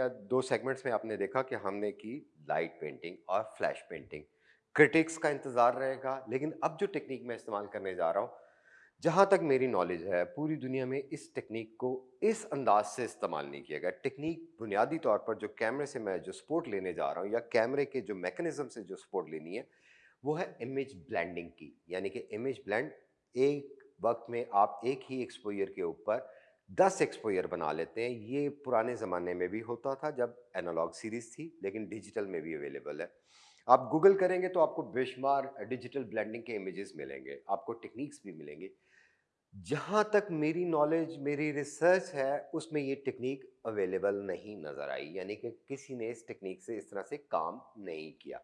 या दो सेगमेंट्स में आपने देखा कि हमने की लाइट पेंटिंग और फ्लैश पेंटिंग क्रिटिक्स का इंतज़ार रहेगा, लेकिन अब जो टेक्निक मैं इस्तेमाल करने जा रहा हूँ, जहाँ तक मेरी नॉलेज है, पूरी दुनिया में इस टेक्निक को इस अंदाज से इस्तेमाल नहीं किया गया। टेक्निक बुनियादी तौर पर जो कैमरे से मैं जो सपोर्ट लेने जा रहा हूँ, या कैमरे के जो मैकेनिज्म से जो सपोर्ट लेनी है, वो है इमेज ब्लेंडिंग की। यानी कि इमेज ब्लेंड एक वक्त में आप एक ही एक्सपोयर के ऊपर दस एक्सपोयर बना लेते हैं। ये पुराने ज़माने में भी होता था जब एनालॉग सीरीज़ थी, लेकिन डिजिटल में भी अवेलेबल है। आप गूगल करेंगे तो आपको बेशुमार डिजिटल ब्लेंडिंग के इमेजेस मिलेंगे, आपको टेक्निक्स भी मिलेंगे। जहाँ तक मेरी नॉलेज मेरी रिसर्च है, उसमें ये टेक्निक अवेलेबल नहीं नज़र आई। यानी कि किसी ने इस टेक्निक से, इस तरह से काम नहीं किया।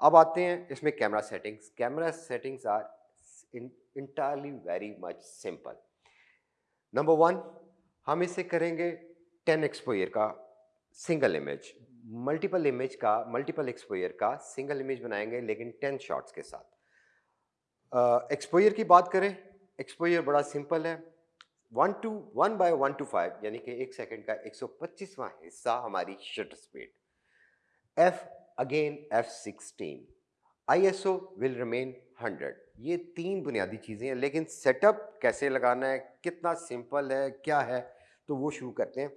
अब आते हैं इसमें camera settings camera settings are entirely very much simple number one हम इसे करेंगे टेन एक्सपोयर का सिंगल इमेज मल्टीपल इमेज का मल्टीपल एक्सपोयर का सिंगल इमेज बनाएँगे लेकिन टेन शॉट्स के साथ। एक्सपोयर uh, की बात करें एक्सपोजर बड़ा सिंपल है। One two one by one two five यानी कि एक सेकंड का एक सौ पच्चीसवां हिस्सा हमारी shutter speed F again F sixteen I S O will remain hundred. ये तीन बुनियादी चीज़ें हैं, लेकिन सेटअप कैसे लगाना है, कितना सिंपल है, क्या है तो वो शुरू करते हैं।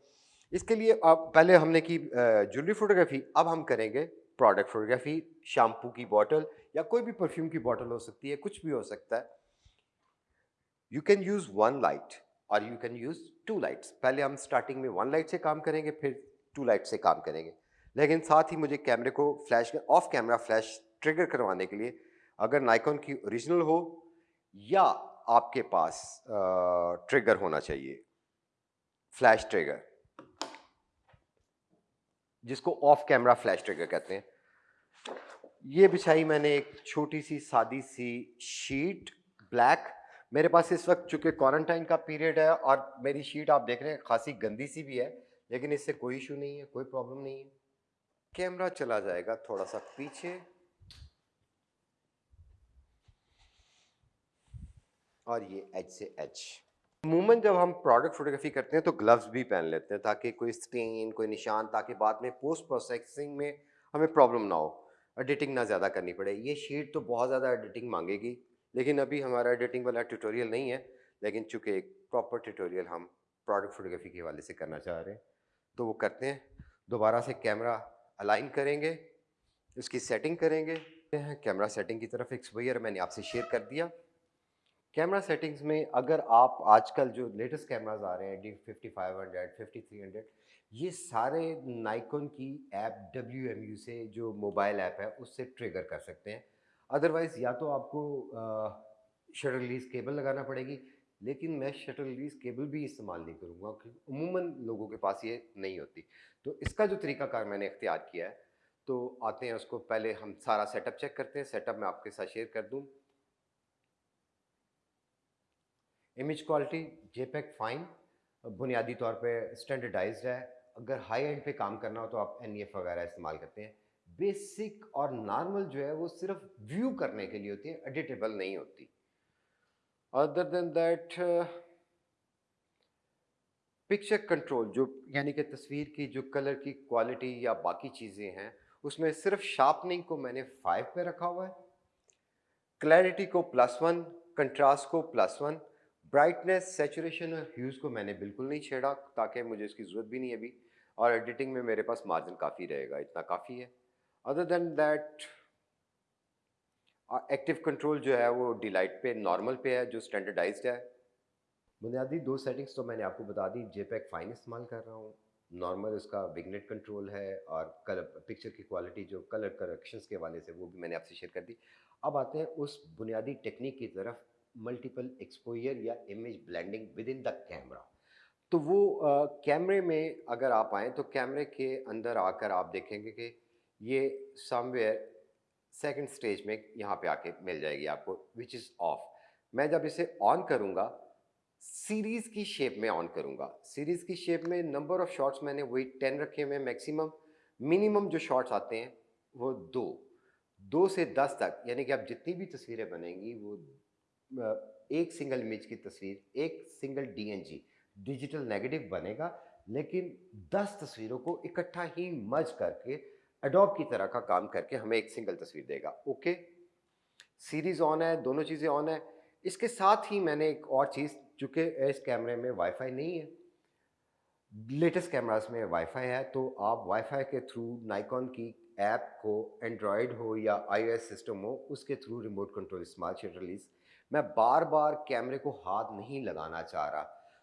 इसके लिए आप पहले हमने की ज्वेलरी फोटोग्राफी, अब हम करेंगे प्रोडक्ट फोटोग्राफी, शैम्पू की बॉटल या कोई भी परफ्यूम की बॉटल हो सकती है, कुछ भी हो सकता है। You can use one light और you can use two lights पहले हम स्टार्टिंग में वन लाइट से काम करेंगे, फिर टू लाइट से काम करेंगे। लेकिन साथ ही मुझे कैमरे को flash off camera flash trigger करवाने के लिए अगर नाइकॉन की ओरिजिनल हो या आपके पास ट्रिगर होना चाहिए, फ्लैश ट्रिगर, जिसको ऑफ़ कैमरा फ्लैश ट्रिगर कहते हैं। ये बिछाई मैंने एक छोटी सी, सादी सी शीट ब्लैक मेरे पास इस वक्त चूँकि क्वारंटाइन का पीरियड है और मेरी शीट आप देख रहे हैं, खासी गंदी सी भी है, लेकिन इससे कोई इशू नहीं है, कोई प्रॉब्लम नहीं है। कैमरा चला जाएगा थोड़ा सा पीछे। और ये एच से एच अमूमन जब हम प्रोडक्ट फोटोग्राफी करते हैं तो ग्लव्स भी पहन लेते हैं ताकि कोई स्टेन कोई निशान ताकि बाद में पोस्ट प्रोसेसिंग में हमें प्रॉब्लम ना हो। एडिटिंग ना ज़्यादा करनी पड़े। ये शीट तो बहुत ज़्यादा एडिटिंग मांगेगी, लेकिन अभी हमारा एडिटिंग वाला ट्यूटोरियल नहीं है, लेकिन चूँकि एक प्रॉपर ट्यूटोरियल हम प्रोडक्ट फोटोग्राफी के हवाले से करना चाह रहे हैं तो वो करते हैं। दोबारा से कैमरा अलाइन करेंगे, उसकी सेटिंग करेंगे। कैमरा सेटिंग की तरफ़ एक्सपोयर मैंने आपसे शेयर कर दिया। कैमरा सेटिंग्स में अगर आप आजकल जो लेटेस्ट कैमराज आ रहे हैं, D fifty five hundred, fifty three hundred, ये सारे नाइकॉन की ऐप डब्ल्यू एम यू से जो मोबाइल ऐप है, उससे ट्रिगर कर सकते हैं। अदरवाइज़ या तो आपको शटर रिलीज़ केबल लगाना पड़ेगी, लेकिन मैं शटर रिलीज़ केबल भी इस्तेमाल नहीं करूँगा क्योंकि उमूमन लोगों के पास ये नहीं होती। तो इसका जो तरीकाकार मैंने इख्तियार किया है तो आते हैं उसको, पहले हम सारा सेटअप चेक करते हैं सेटअप मैं आपके साथ शेयर कर दूँ। इमेज क्वालिटी जेपैक फाइन बुनियादी तौर पे स्टैंडर्डाइज्ड है। अगर हाई एंड पे काम करना हो तो आप एन e वगैरह इस्तेमाल करते हैं। बेसिक और नॉर्मल जो है वो सिर्फ़ व्यू करने के लिए होती है एडिटेबल नहीं होती। Other than that picture control जो यानी कि तस्वीर की जो कलर की क्वालिटी या बाकी चीज़ें हैं, उसमें सिर्फ़ शार्पनिंग को मैंने फाइव पे रखा हुआ है। क्लैरिटी को प्लस वन कंट्रास्ट को प्लस वन ब्राइटनेस सेचुरेशन और ह्यूज़ को मैंने बिल्कुल नहीं छेड़ा, ताकि मुझे इसकी ज़रूरत भी नहीं अभी। और एडिटिंग में मेरे पास मार्जिन काफ़ी रहेगा, इतना काफ़ी है। Other than that active control जो है वो डिलाइट पे नॉर्मल पे है, जो स्टैंडर्डाइज्ड है। बुनियादी दो सेटिंग्स तो मैंने आपको बता दी जेपैक फाइन इस्तेमाल कर रहा हूँ नॉर्मल इसका विगनेट कंट्रोल है, और कलर पिक्चर की क्वालिटी जो कलर करेक्शंस के हवाले से वो भी मैंने आपसे शेयर कर दी। अब आते हैं उस बुनियादी टेक्निक की तरफ़ मल्टीपल एक्सपोजर या image blending within the camera तो वो कैमरे में अगर आप आएँ तो कैमरे के अंदर आकर आप देखेंगे कि ये समवेयर सेकंड स्टेज में यहाँ पे आके मिल जाएगी आपको विच इज़ ऑफ़ मैं जब इसे ऑन करूँगा सीरीज़ की शेप में ऑन करूँगा। सीरीज़ की शेप में नंबर ऑफ़ शॉट्स मैंने वही टेन रखे हुए हैं मैक्सिमम मिनिमम जो शॉट्स आते हैं, वो दो। दो से दस तक, यानी कि आप जितनी भी तस्वीरें बनेंगी, वो एक सिंगल इमेज की तस्वीर, एक सिंगल डीएनजी डिजिटल नेगेटिव बनेगा, लेकिन 10 तस्वीरों को इकट्ठा ही मर्ज करके एडोब की तरह का काम करके हमें एक सिंगल तस्वीर देगा ओके सीरीज़ ऑन है, दोनों चीज़ें ऑन है। इसके साथ ही मैंने एक और चीज़, चूँकि इस कैमरे में वाईफाई नहीं है लेटेस्ट कैमरास में वाईफाई है तो आप वाईफाई के थ्रू नाइकॉन की ऐप को एंड्रॉयड हो या आईओएस सिस्टम हो, उसके through remote control smart sheet release मैं बार बार कैमरे को हाथ नहीं लगाना चाह रहा।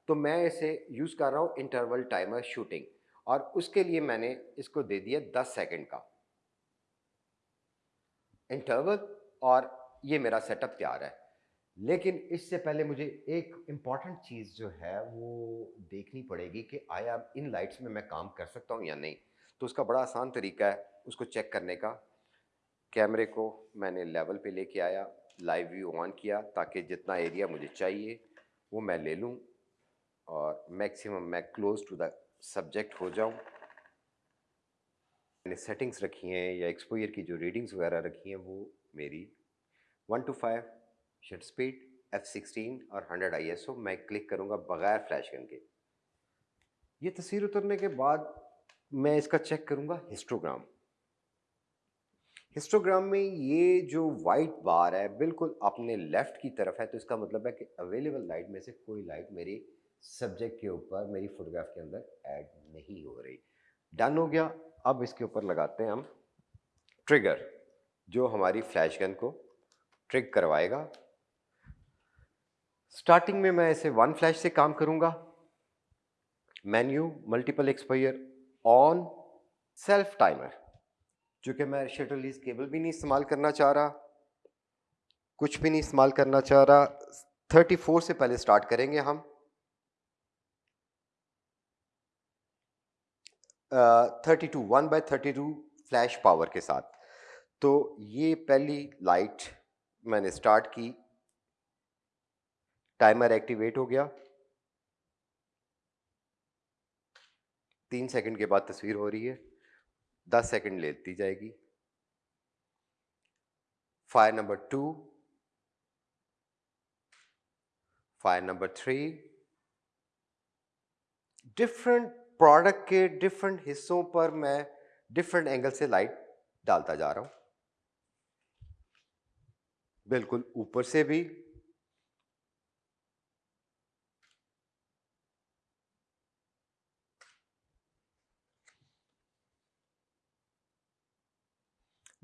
तो मैं इसे यूज़ कर रहा हूँ इंटरवल टाइमर शूटिंग और उसके लिए मैंने इसको दे दिया दस सेकेंड का। इंटरवल और ये मेरा सेटअप तैयार है। लेकिन इससे पहले मुझे एक इंपॉर्टेंट चीज़ जो है वो देखनी पड़ेगी कि आया इन लाइट्स में मैं काम कर सकता हूँ या नहीं। तो उसका बड़ा आसान तरीका है उसको चेक करने का। कैमरे को मैंने लेवल पे लेके आया। लाइव व्यू ऑन किया ताकि जितना एरिया मुझे चाहिए, वो मैं ले लूँ और मैक्सिमम मैं क्लोज टू द सब्जेक्ट हो जाऊँ। मैंने सेटिंग्स रखी हैं या एक्सपोयर की जो रीडिंग्स वगैरह रखी हैं, वो मेरी one two five shutter speed F sixteen और हंड्रेड आई एस ओ मैं क्लिक करूँगा बगैर फ्लैश गन के। ये तस्वीर उतरने के बाद मैं इसका चेक करूँगा हिस्टोग्राम हिस्टोग्राम में ये जो वाइट बार है, बिल्कुल अपने लेफ़्ट की तरफ़ है तो इसका मतलब है कि अवेलेबल लाइट में से कोई लाइट मेरी सब्जेक्ट के ऊपर, मेरी फोटोग्राफ के अंदर ऐड नहीं हो रही। डन हो गया। अब इसके ऊपर लगाते हैं हम। ट्रिगर जो हमारी फ्लैश गन को ट्रिक करवाएगा। स्टार्टिंग में मैं इसे वन फ्लैश से काम करूँगा। Menu multiple exposure on self timer चूँकि मैं शटर लीज केबल भी नहीं इस्तेमाल करना चाह रहा, कुछ भी नहीं इस्तेमाल करना चाह रहा। 34 से पहले स्टार्ट करेंगे हम। Thirty two one by thirty two flash power के साथ। तो ये पहली लाइट मैंने स्टार्ट की। टाइमर एक्टिवेट हो गया। तीन सेकंड के बाद तस्वीर हो रही है। दस सेकंड लेती जाएगी। Fire number two. Fire number three. Different product के डिफरेंट हिस्सों पर मैं डिफरेंट एंगल से लाइट डालता जा रहा हूँ। बिल्कुल ऊपर से भी।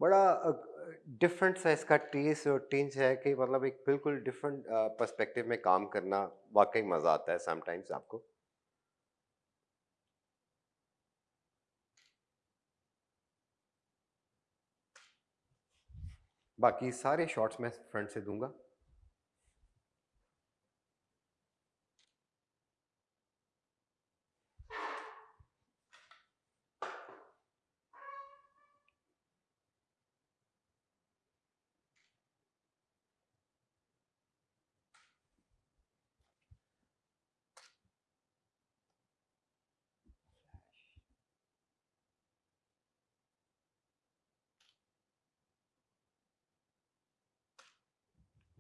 बड़ा डिफरेंट सा इसका टेस्ट और टेंच है कि मतलब एक बिल्कुल डिफरेंट पर्सपेक्टिव में काम करना वाकई मज़ा आता है समटाइम्स आपको। बाकी सारे शॉट्स मैं फ्रंट से दूँगा।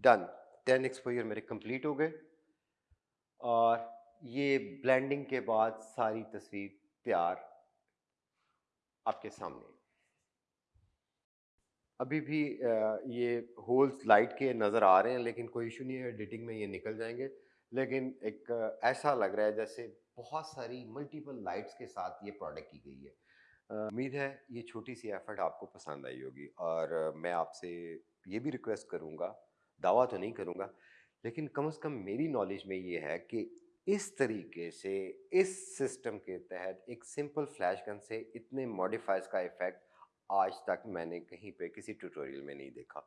डन टेन एक्सपोजर मेरे कंप्लीट हो गए। और ये ब्लेंडिंग के बाद सारी तस्वीर तैयार आपके सामने। अभी भी ये होल्स लाइट के नज़र आ रहे हैं, लेकिन कोई इशू नहीं है एडिटिंग में ये निकल जाएँगे। लेकिन एक, ऐसा लग रहा है जैसे बहुत सारी मल्टीपल लाइट्स के साथ ये प्रोडक्ट की गई है। उम्मीद है ये छोटी सी एफर्ट आपको पसंद आई होगी। और मैं आपसे ये भी रिक्वेस्ट करूँगा दावा तो नहीं करूँगा, लेकिन कम से कम मेरी नॉलेज में ये है कि इस तरीके से, इस सिस्टम के तहत एक सिंपल फ्लैश गन से इतने मॉडिफाइज का इफ़ेक्ट आज तक मैंने कहीं पे किसी ट्यूटोरियल में नहीं देखा।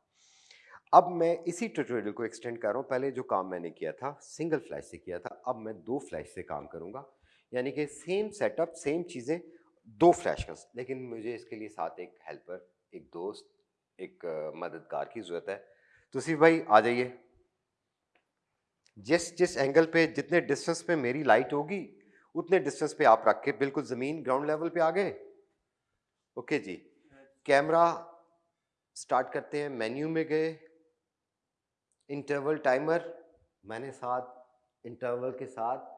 अब मैं इसी ट्यूटोरियल को एक्सटेंड कर रहा हूँ। पहले जो काम मैंने किया था सिंगल फ्लैश से किया था, अब मैं दो फ्लैश से काम करूँगा। यानी कि सेम सेटअप सेम चीज़ें, दो फ्लैश गन्स लेकिन मुझे इसके लिए साथ एक हेल्पर एक दोस्त, एक मददगार की ज़रूरत है। तो सिर्फ़ भाई, आ जाइए। जिस जिस एंगल पे, जितने डिस्टेंस पे मेरी लाइट होगी, उतने डिस्टेंस पे आप रख के बिल्कुल ज़मीन ग्राउंड लेवल पे आ गए ओके जी। कैमरा स्टार्ट करते हैं। मेन्यू में गए। इंटरवल टाइमर मैंने साथ इंटरवल के साथ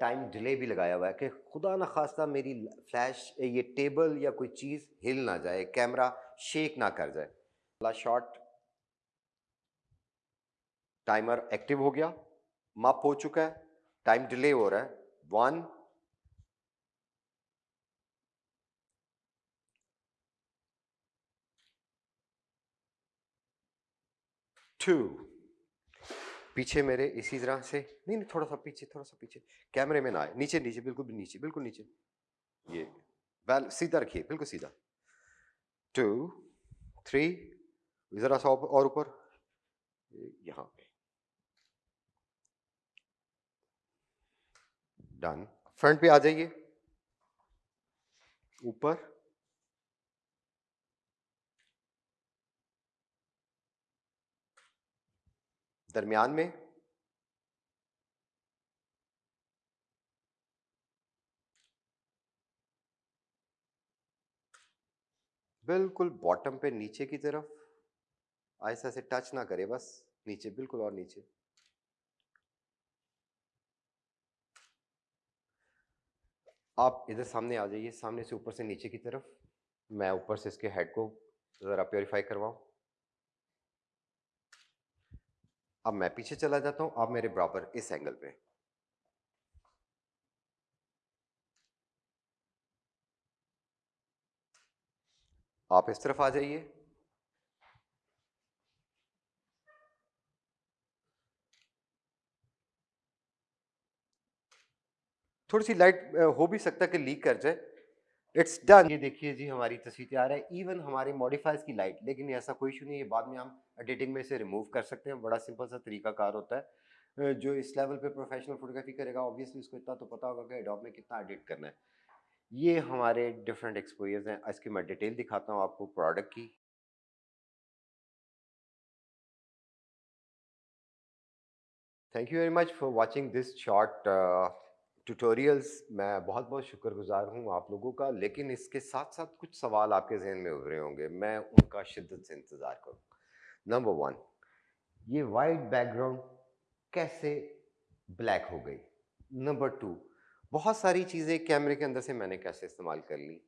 टाइम डिले भी लगाया हुआ है कि खुदा न खास्ता मेरी फ्लैश ये टेबल या कोई चीज़ हिल ना जाए। कैमरा शेक ना कर जाए। शॉट टाइमर एक्टिव हो गया, माप हो चुका है, टाइम डिले हो रहा है। One, two. पीछे मेरे इसी तरह से, नहीं नहीं, थोड़ा सा पीछे, थोड़ा सा पीछे। कैमरे में ना आए, नीचे नीचे, बिल्कुल भी नीचे, बिल्कुल नीचे। ये वेल सीधा रखिए, बिल्कुल सीधा। टू, थ्री, ज़रा सा और ऊपर। यहाँ पे। डन फ्रंट पे आ जाइए। ऊपर। दरमियान में। बिल्कुल बॉटम पे नीचे की तरफ़। ऐसा से टच ना करे बस। नीचे, बिल्कुल और नीचे। आप इधर सामने आ जाइए, सामने से ऊपर से नीचे की तरफ़। मैं ऊपर से इसके हेड को ज़रा प्योरीफाई करवाऊं। अब मैं पीछे चला जाता हूँ, आप मेरे बराबर इस एंगल पे। आप इस तरफ़ आ जाइए। थोड़ी सी लाइट हो भी सकता है कि लीक कर जाए। इट्स डन ये देखिए जी, हमारी तस्वीर तैयार है। इवन हमारे मॉडिफाइज की लाइट लेकिन ऐसा कोई इशू नहीं है। बाद में हम एडिटिंग में इसे रिमूव कर सकते हैं। बड़ा सिंपल सा तरीका कार होता है। जो इस लेवल पे प्रोफेशनल फोटोग्राफी करेगा ऑब्वियसली उसको इतना तो पता होगा कि एडोब में कितना एडिट करना है। ये हमारे डिफरेंट एक्सपोजर्स हैं। इसकी मैं डिटेल दिखाता हूँ आपको प्रोडक्ट की। Thank you very much for watching this short tutorials मैं बहुत बहुत शुक्रगुजार हूँ आप लोगों का, लेकिन इसके साथ साथ कुछ सवाल आपके जहन में उभरे होंगे, मैं उनका शिद्दत से इंतज़ार करूँ। नंबर वन ये वाइट बैकग्राउंड कैसे ब्लैक हो गई? नंबर टू बहुत सारी चीज़ें कैमरे के अंदर से मैंने कैसे इस्तेमाल कर ली?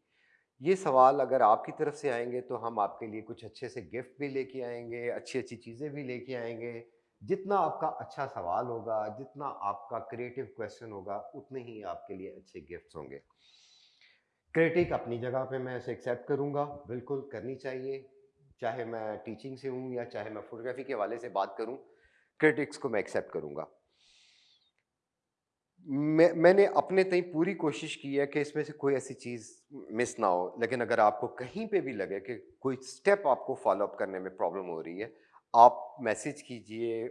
ये सवाल अगर आपकी तरफ़ से आएँगे तो हम आपके लिए कुछ अच्छे से गिफ्ट भी लेके आएँगे अच्छी अच्छी चीज़ें भी लेके आएँगे जितना आपका अच्छा सवाल होगा, जितना आपका क्रिएटिव क्वेश्चन होगा, उतने ही आपके लिए अच्छे गिफ्ट्स होंगे। क्रिटिक अपनी जगह पे मैं इसे एक्सेप्ट करूँगा। बिल्कुल करनी चाहिए। चाहे मैं टीचिंग से हूँ या चाहे मैं फोटोग्राफी के हवाले से बात करूँ क्रिटिक्स को मैं एक्सेप्ट करूँगा। मैं, मैंने अपने तई पूरी कोशिश की है कि इसमें से कोई ऐसी चीज़ मिस ना हो। लेकिन अगर आपको कहीं पे भी लगे कि कोई स्टेप आपको फॉलो अप करने में प्रॉब्लम हो रही है आप मैसेज कीजिए,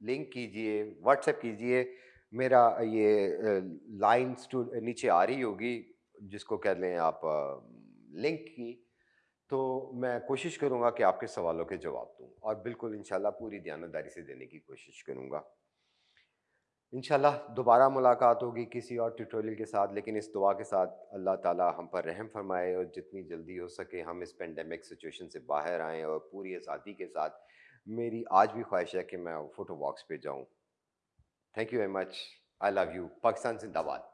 लिंक कीजिए, व्हाट्सएप कीजिए, मेरा ये लाइन्स टू नीचे आ रही होगी, जिसको कह लें आप लिंक की तो मैं कोशिश करूँगा कि आपके सवालों के जवाब दूँ और बिल्कुल इंशाल्लाह पूरी दयानदारी से देने की कोशिश करूँगा। इंशाल्लाह दोबारा मुलाकात होगी किसी और ट्यूटोरियल के साथ, लेकिन इस दुआ के साथ अल्लाह ताला हम पर रहम फरमाए और जितनी जल्दी हो सके हम इस पेंडेमिक सिचुएशन से बाहर आएँ और पूरी आज़ादी के साथ मेरी आज भी ख्वाहिश है कि मैं फ़ोटो वॉक्स पर जाऊँ। Thank you very much I love you Pakistan जिंदाबाद.